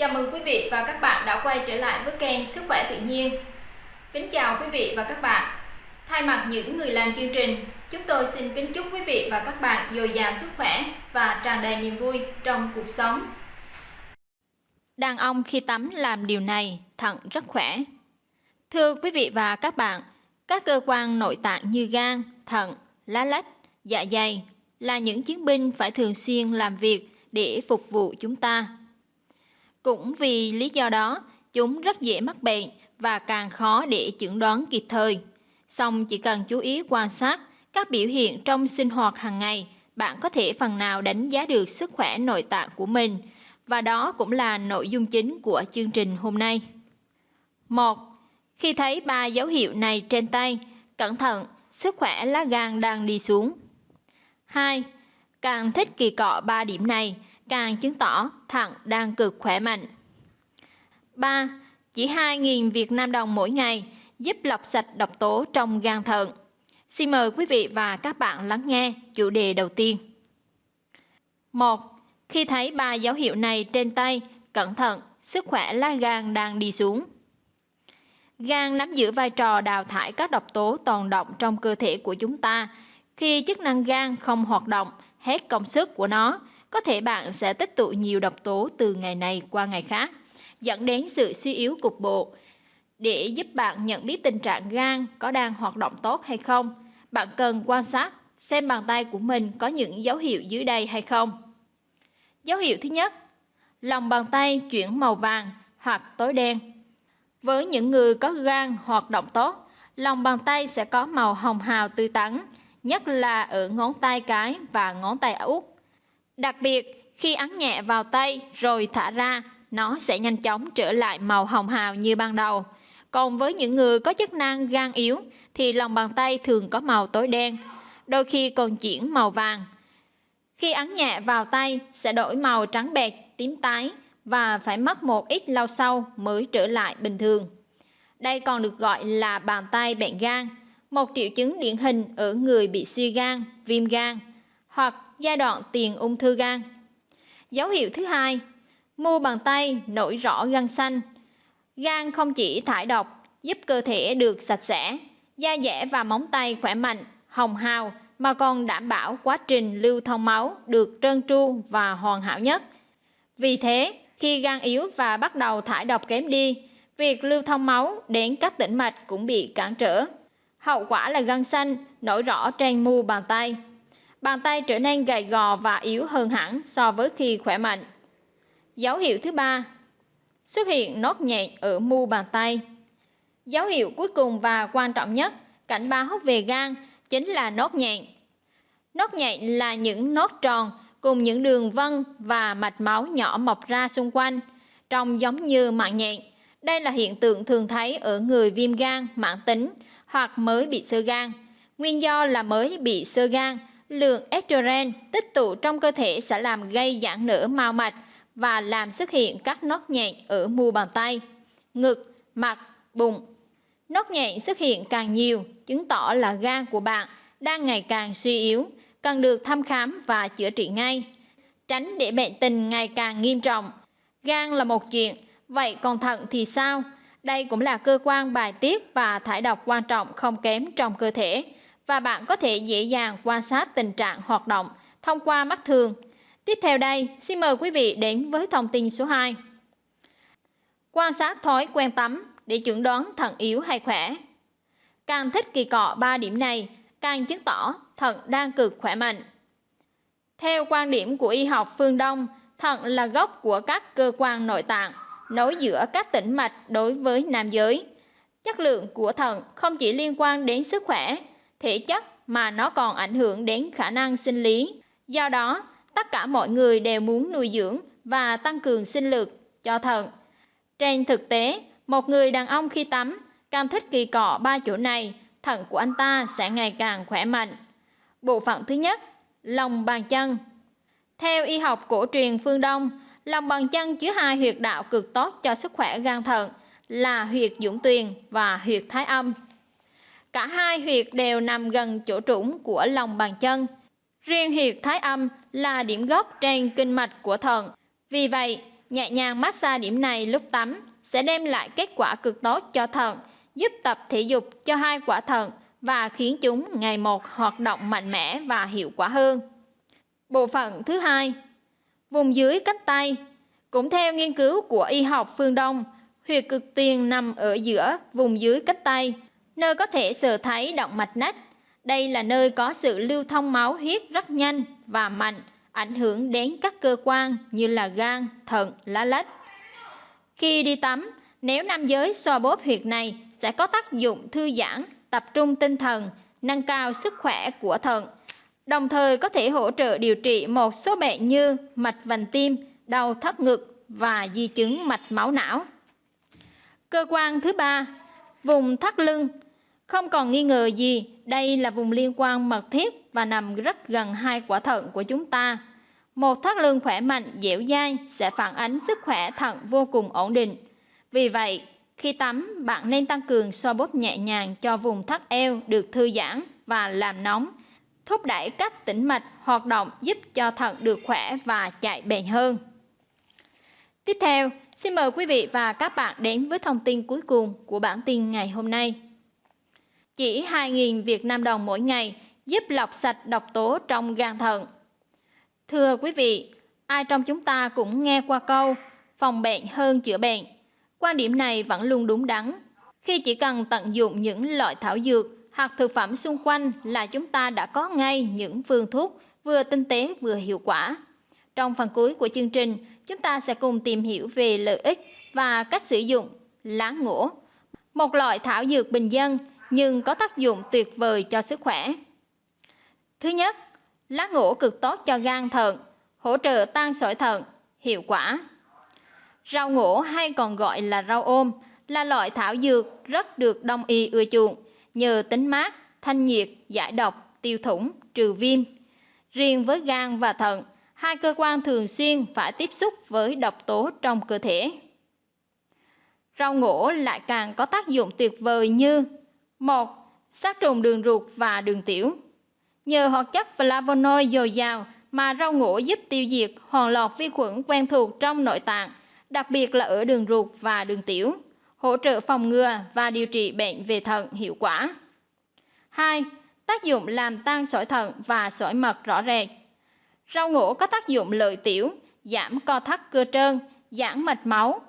Chào mừng quý vị và các bạn đã quay trở lại với kênh Sức khỏe tự nhiên. Kính chào quý vị và các bạn. Thay mặt những người làm chương trình, chúng tôi xin kính chúc quý vị và các bạn dồi dào sức khỏe và tràn đầy niềm vui trong cuộc sống. Đàn ông khi tắm làm điều này, thận rất khỏe. Thưa quý vị và các bạn, các cơ quan nội tạng như gan, thận, lá lách, dạ dày là những chiến binh phải thường xuyên làm việc để phục vụ chúng ta. Cũng vì lý do đó, chúng rất dễ mắc bệnh và càng khó để chẩn đoán kịp thời. Song chỉ cần chú ý quan sát các biểu hiện trong sinh hoạt hàng ngày, bạn có thể phần nào đánh giá được sức khỏe nội tạng của mình. Và đó cũng là nội dung chính của chương trình hôm nay. 1. Khi thấy ba dấu hiệu này trên tay, cẩn thận, sức khỏe lá gan đang đi xuống. 2. Càng thích kỳ cọ ba điểm này, càng chứng tỏ thận đang cực khỏe mạnh. 3. Chỉ 2.000 Việt Nam đồng mỗi ngày giúp lọc sạch độc tố trong gan thận. Xin mời quý vị và các bạn lắng nghe chủ đề đầu tiên. 1. Khi thấy ba dấu hiệu này trên tay, cẩn thận, sức khỏe lá gan đang đi xuống. Gan nắm giữ vai trò đào thải các độc tố tồn động trong cơ thể của chúng ta. Khi chức năng gan không hoạt động, hết công sức của nó, có thể bạn sẽ tích tụ nhiều độc tố từ ngày này qua ngày khác, dẫn đến sự suy yếu cục bộ. Để giúp bạn nhận biết tình trạng gan có đang hoạt động tốt hay không, bạn cần quan sát xem bàn tay của mình có những dấu hiệu dưới đây hay không. Dấu hiệu thứ nhất, lòng bàn tay chuyển màu vàng hoặc tối đen. Với những người có gan hoạt động tốt, lòng bàn tay sẽ có màu hồng hào tươi tắn, nhất là ở ngón tay cái và ngón tay út. Đặc biệt, khi ấn nhẹ vào tay rồi thả ra, nó sẽ nhanh chóng trở lại màu hồng hào như ban đầu. Còn với những người có chức năng gan yếu thì lòng bàn tay thường có màu tối đen, đôi khi còn chuyển màu vàng. Khi ấn nhẹ vào tay sẽ đổi màu trắng bẹt, tím tái và phải mất một ít lâu sau mới trở lại bình thường. Đây còn được gọi là bàn tay bệnh gan, một triệu chứng điển hình ở người bị suy gan, viêm gan hoặc giai đoạn tiền ung thư gan. Dấu hiệu thứ hai, mu bàn tay nổi rõ gân xanh. Gan không chỉ thải độc, giúp cơ thể được sạch sẽ, da dẻ và móng tay khỏe mạnh, hồng hào mà còn đảm bảo quá trình lưu thông máu được trơn tru và hoàn hảo nhất. Vì thế, khi gan yếu và bắt đầu thải độc kém đi, việc lưu thông máu đến các tĩnh mạch cũng bị cản trở. Hậu quả là gân xanh nổi rõ trên mu bàn tay bàn tay trở nên gầy gò và yếu hơn hẳn so với khi khỏe mạnh. Dấu hiệu thứ ba, xuất hiện nốt nhện ở mu bàn tay. Dấu hiệu cuối cùng và quan trọng nhất cảnh báo về gan chính là nốt nhện Nốt nhện là những nốt tròn cùng những đường vân và mạch máu nhỏ mọc ra xung quanh, trông giống như mạng nhện. Đây là hiện tượng thường thấy ở người viêm gan mãn tính hoặc mới bị sơ gan. Nguyên do là mới bị sơ gan lượng estrogen tích tụ trong cơ thể sẽ làm gây giãn nở mao mạch và làm xuất hiện các nốt nhện ở mu bàn tay, ngực, mặt, bụng. Nốt nhện xuất hiện càng nhiều, chứng tỏ là gan của bạn đang ngày càng suy yếu, cần được thăm khám và chữa trị ngay. Tránh để bệnh tình ngày càng nghiêm trọng. Gan là một chuyện, vậy còn thận thì sao? Đây cũng là cơ quan bài tiết và thải độc quan trọng không kém trong cơ thể và bạn có thể dễ dàng quan sát tình trạng hoạt động thông qua mắt thường. Tiếp theo đây, xin mời quý vị đến với thông tin số 2. Quan sát thói quen tắm để chuẩn đoán thận yếu hay khỏe. Càng thích kỳ cọ 3 điểm này, càng chứng tỏ thận đang cực khỏe mạnh. Theo quan điểm của y học phương Đông, thận là gốc của các cơ quan nội tạng, nối giữa các tĩnh mạch đối với nam giới. Chất lượng của thận không chỉ liên quan đến sức khỏe thể chất mà nó còn ảnh hưởng đến khả năng sinh lý. Do đó, tất cả mọi người đều muốn nuôi dưỡng và tăng cường sinh lực cho thận. Trên thực tế, một người đàn ông khi tắm càng thích kỳ cọ ba chỗ này, thận của anh ta sẽ ngày càng khỏe mạnh. Bộ phận thứ nhất, lòng bàn chân. Theo y học cổ truyền phương Đông, lòng bàn chân chứa hai huyệt đạo cực tốt cho sức khỏe gan thận là huyệt dũng tuyền và huyệt thái âm. Cả hai huyệt đều nằm gần chỗ trũng của lòng bàn chân. Riêng huyệt thái âm là điểm gốc trên kinh mạch của thận. Vì vậy, Nhẹ nhàng massage điểm này lúc tắm sẽ đem lại kết quả cực tốt cho thận, giúp tập thể dục cho hai quả thận và khiến chúng ngày một hoạt động mạnh mẽ và hiệu quả hơn. Bộ phận thứ hai, vùng dưới cánh tay. Cũng theo nghiên cứu của y học phương Đông, huyệt cực tiền nằm ở giữa vùng dưới cánh tay, nơi có thể sờ thấy động mạch nách. Đây là nơi có sự lưu thông máu huyết rất nhanh và mạnh, ảnh hưởng đến các cơ quan như là gan, thận, lá lách. Khi đi tắm, nếu nam giới xoa bóp huyệt này sẽ có tác dụng thư giãn, tập trung tinh thần, nâng cao sức khỏe của thận. Đồng thời có thể hỗ trợ điều trị một số bệnh như mạch vành tim, đau thắt ngực và di chứng mạch máu não. Cơ quan thứ ba, vùng thắt lưng. Không còn nghi ngờ gì, đây là vùng liên quan mật thiết và nằm rất gần hai quả thận của chúng ta. Một thắt lưng khỏe mạnh, dẻo dai sẽ phản ánh sức khỏe thận vô cùng ổn định. Vì vậy, khi tắm, bạn nên tăng cường xoa bóp nhẹ nhàng cho vùng thắt eo được thư giãn và làm nóng, thúc đẩy các tĩnh mạch hoạt động giúp cho thận được khỏe và chạy bền hơn. Tiếp theo, xin mời quý vị và các bạn đến với thông tin cuối cùng của bản tin ngày hôm nay. Chỉ 2.000 Việt Nam đồng mỗi ngày giúp lọc sạch độc tố trong gan thận. Thưa quý vị, ai trong chúng ta cũng nghe qua câu phòng bệnh hơn chữa bệnh. Quan điểm này vẫn luôn đúng đắn. Khi chỉ cần tận dụng những loại thảo dược hoặc thực phẩm xung quanh là chúng ta đã có ngay những phương thuốc vừa tinh tế vừa hiệu quả. Trong phần cuối của chương trình, chúng ta sẽ cùng tìm hiểu về lợi ích và cách sử dụng lá ngổ, một loại thảo dược bình dân nhưng có tác dụng tuyệt vời cho sức khỏe. Thứ nhất, lá ngũ cực tốt cho gan thận, hỗ trợ tan sỏi thận, hiệu quả. Rau ngổ hay còn gọi là rau ôm là loại thảo dược rất được đông y ưa chuộng nhờ tính mát, thanh nhiệt, giải độc, tiêu thủng, trừ viêm. Riêng với gan và thận, hai cơ quan thường xuyên phải tiếp xúc với độc tố trong cơ thể. Rau ngổ lại càng có tác dụng tuyệt vời như một Sát trùng đường ruột và đường tiểu Nhờ hoạt chất flavonoid dồi dào mà rau ngổ giúp tiêu diệt hoàn loạt vi khuẩn quen thuộc trong nội tạng, đặc biệt là ở đường ruột và đường tiểu, hỗ trợ phòng ngừa và điều trị bệnh về thận hiệu quả. 2. Tác dụng làm tan sỏi thận và sỏi mật rõ rệt. Rau ngổ có tác dụng lợi tiểu, giảm co thắt cơ trơn, giãn mạch máu,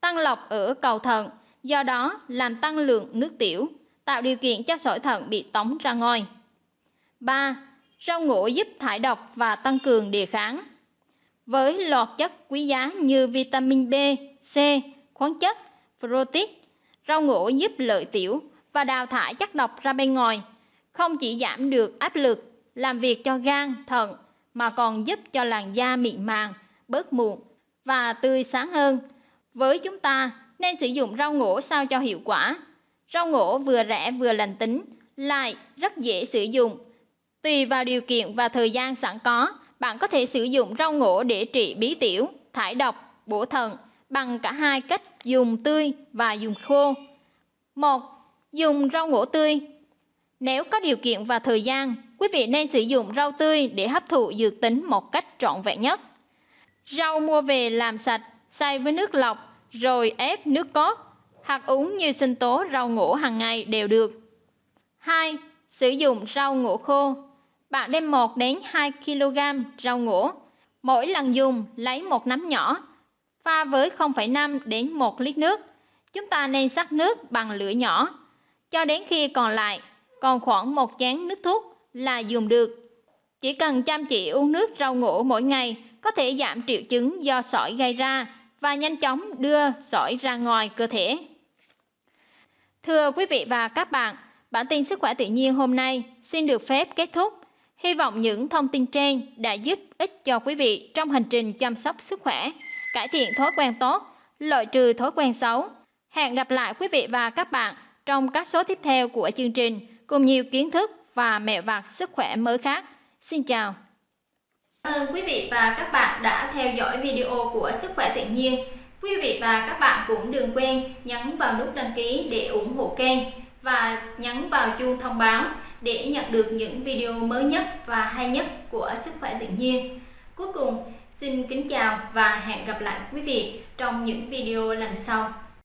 tăng lọc ở cầu thận, do đó làm tăng lượng nước tiểu, tạo điều kiện cho sỏi thận bị tống ra ngoài. 3. Rau ngũ giúp thải độc và tăng cường đề kháng. Với loạt chất quý giá như vitamin B, C, khoáng chất, protein, rau ngũ giúp lợi tiểu và đào thải chất độc ra bên ngoài, không chỉ giảm được áp lực làm việc cho gan, thận mà còn giúp cho làn da mịn màng, bớt mụn và tươi sáng hơn. Với chúng ta nên sử dụng rau ngũ sao cho hiệu quả. Rau ngổ vừa rẻ vừa lành tính, lại rất dễ sử dụng Tùy vào điều kiện và thời gian sẵn có, bạn có thể sử dụng rau ngổ để trị bí tiểu, thải độc, bổ thận bằng cả hai cách dùng tươi và dùng khô. 1. Dùng rau ngổ tươi. Nếu có điều kiện và thời gian, quý vị nên sử dụng rau tươi để hấp thụ dược tính một cách trọn vẹn nhất. Rau mua về làm sạch, xay với nước lọc, rồi ép nước cốt, hoặc uống như sinh tố rau ngổ hàng ngày đều được. 2. Sử dụng rau ngổ khô. Bạn đem 1 đến 2 kg rau ngổ. Mỗi lần dùng lấy một nắm nhỏ, pha với 0,5 đến 1 lít nước. Chúng ta nên sắc nước bằng lửa nhỏ, cho đến khi còn lại còn khoảng một chén nước thuốc là dùng được. Chỉ cần chăm chỉ uống nước rau ngổ mỗi ngày có thể giảm triệu chứng do sỏi gây ra và nhanh chóng đưa sỏi ra ngoài cơ thể. Thưa quý vị và các bạn, bản tin sức khỏe tự nhiên hôm nay xin được phép kết thúc. Hy vọng những thông tin trên đã giúp ích cho quý vị trong hành trình chăm sóc sức khỏe, cải thiện thói quen tốt, loại trừ thói quen xấu. Hẹn gặp lại quý vị và các bạn trong các số tiếp theo của chương trình cùng nhiều kiến thức và mẹo vặt sức khỏe mới khác. Xin chào. Cảm ơn quý vị và các bạn đã theo dõi video của Sức khỏe tự nhiên. Quý vị và các bạn cũng đừng quên nhấn vào nút đăng ký để ủng hộ kênh và nhấn vào chuông thông báo để nhận được những video mới nhất và hay nhất của sức khỏe tự nhiên. Cuối cùng, Xin kính chào và hẹn gặp lại quý vị trong những video lần sau.